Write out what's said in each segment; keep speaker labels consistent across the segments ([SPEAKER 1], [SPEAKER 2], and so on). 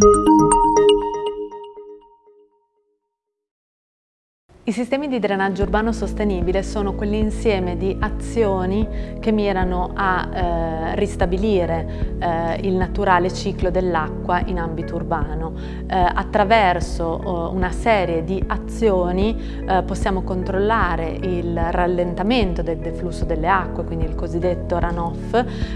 [SPEAKER 1] you I sistemi di drenaggio urbano sostenibile sono quell'insieme di azioni che mirano a eh, ristabilire eh, il naturale ciclo dell'acqua in ambito urbano. Eh, attraverso oh, una serie di azioni eh, possiamo controllare il rallentamento del deflusso delle acque, quindi il cosiddetto runoff,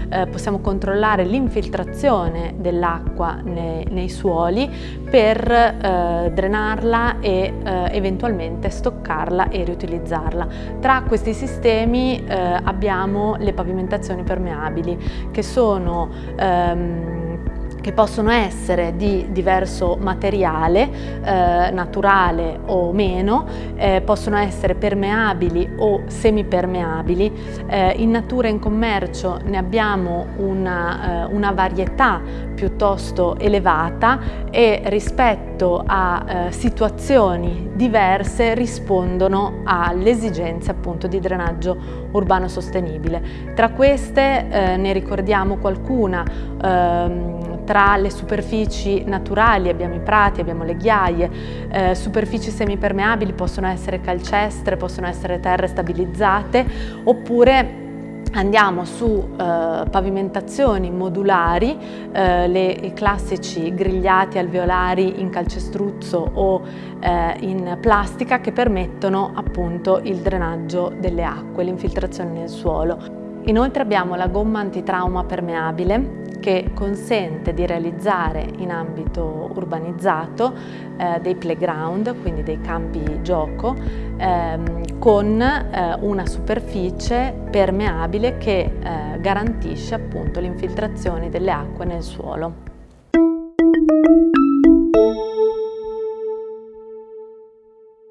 [SPEAKER 1] eh, possiamo controllare l'infiltrazione dell'acqua nei, nei, suoli per eh, drenarla e eventualmente stoccarla e riutilizzarla. Tra questi sistemi eh, abbiamo le pavimentazioni permeabili che sono ehm, che possono essere di diverso materiale, eh, naturale o meno, eh, possono essere permeabili o semipermeabili. Eh, in natura e in commercio ne abbiamo una, eh, una varietà piuttosto elevata e rispetto a eh, situazioni diverse rispondono alle esigenze appunto di drenaggio urbano sostenibile. Tra queste eh, ne ricordiamo qualcuna ehm, tra le superfici naturali abbiamo i prati, abbiamo le ghiaie, eh, superfici semipermeabili possono essere calcestre, possono essere terre stabilizzate oppure Andiamo su eh, pavimentazioni modulari, eh, le, i classici grigliati alveolari in calcestruzzo o eh, in plastica che permettono appunto il drenaggio delle acque, l'infiltrazione nel suolo. Inoltre abbiamo la gomma antitrauma permeabile che consente di realizzare in ambito urbanizzato eh, dei playground, quindi dei campi gioco, ehm, con eh, una superficie permeabile che eh, garantisce appunto l'infiltrazione delle acque nel suolo.